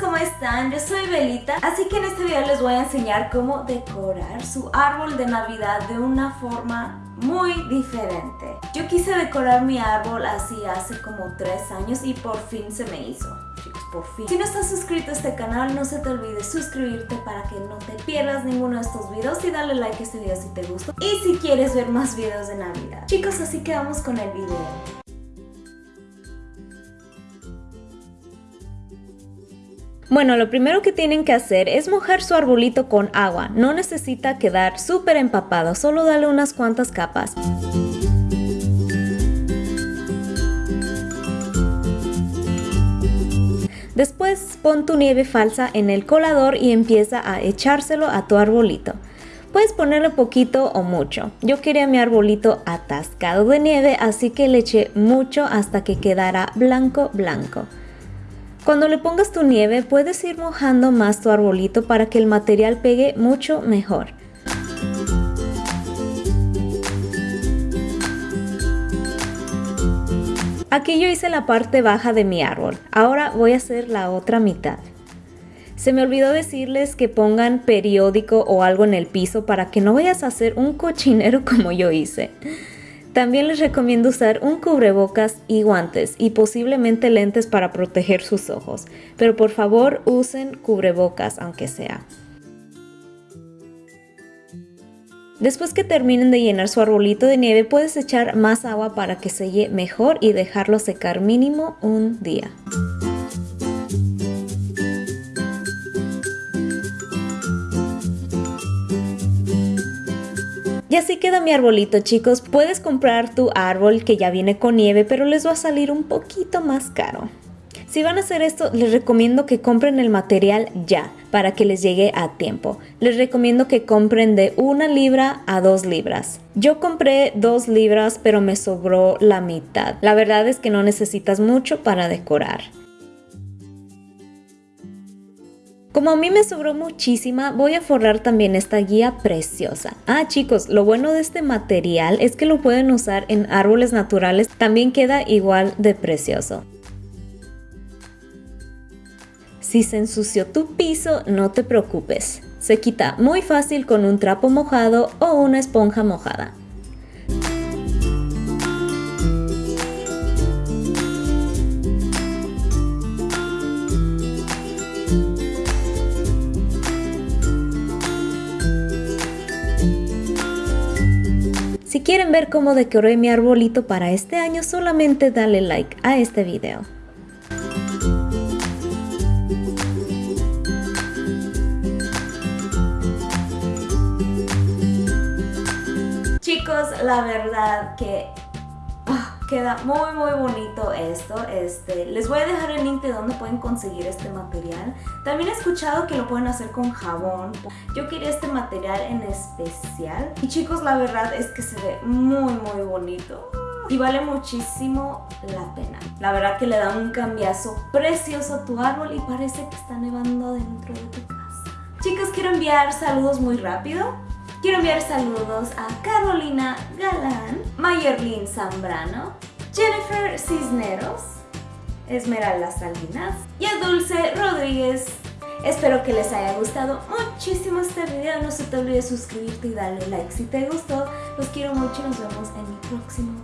¿cómo están? Yo soy Belita, así que en este video les voy a enseñar cómo decorar su árbol de navidad de una forma muy diferente. Yo quise decorar mi árbol así hace como 3 años y por fin se me hizo. Chicos, por fin. Si no estás suscrito a este canal, no se te olvide suscribirte para que no te pierdas ninguno de estos videos y dale like a este video si te gustó. Y si quieres ver más videos de Navidad. Chicos, así que vamos con el video. Bueno, lo primero que tienen que hacer es mojar su arbolito con agua. No necesita quedar súper empapado, solo dale unas cuantas capas. Después pon tu nieve falsa en el colador y empieza a echárselo a tu arbolito. Puedes ponerle poquito o mucho. Yo quería mi arbolito atascado de nieve, así que le eché mucho hasta que quedara blanco blanco. Cuando le pongas tu nieve puedes ir mojando más tu arbolito para que el material pegue mucho mejor. Aquí yo hice la parte baja de mi árbol, ahora voy a hacer la otra mitad. Se me olvidó decirles que pongan periódico o algo en el piso para que no vayas a hacer un cochinero como yo hice. También les recomiendo usar un cubrebocas y guantes y posiblemente lentes para proteger sus ojos, pero por favor usen cubrebocas aunque sea. Después que terminen de llenar su arbolito de nieve puedes echar más agua para que selle mejor y dejarlo secar mínimo un día. Y así queda mi arbolito chicos, puedes comprar tu árbol que ya viene con nieve pero les va a salir un poquito más caro. Si van a hacer esto, les recomiendo que compren el material ya, para que les llegue a tiempo. Les recomiendo que compren de una libra a dos libras. Yo compré dos libras, pero me sobró la mitad. La verdad es que no necesitas mucho para decorar. Como a mí me sobró muchísima, voy a forrar también esta guía preciosa. Ah chicos, lo bueno de este material es que lo pueden usar en árboles naturales, también queda igual de precioso. Si se ensució tu piso, no te preocupes. Se quita muy fácil con un trapo mojado o una esponja mojada. Si quieren ver cómo decoré mi arbolito para este año, solamente dale like a este video. Chicos, la verdad que Queda muy muy bonito esto. Este, les voy a dejar el link de donde pueden conseguir este material. También he escuchado que lo pueden hacer con jabón. Yo quería este material en especial. Y chicos, la verdad es que se ve muy muy bonito. Y vale muchísimo la pena. La verdad que le da un cambiazo precioso a tu árbol y parece que está nevando dentro de tu casa. Chicos, quiero enviar saludos muy rápido. Quiero enviar saludos a Carolina Galán, Mayerlin Zambrano, Jennifer Cisneros, Esmeralda Salinas y a Dulce Rodríguez. Espero que les haya gustado muchísimo este video. No se te olvide suscribirte y darle like si te gustó. Los quiero mucho y nos vemos en mi próximo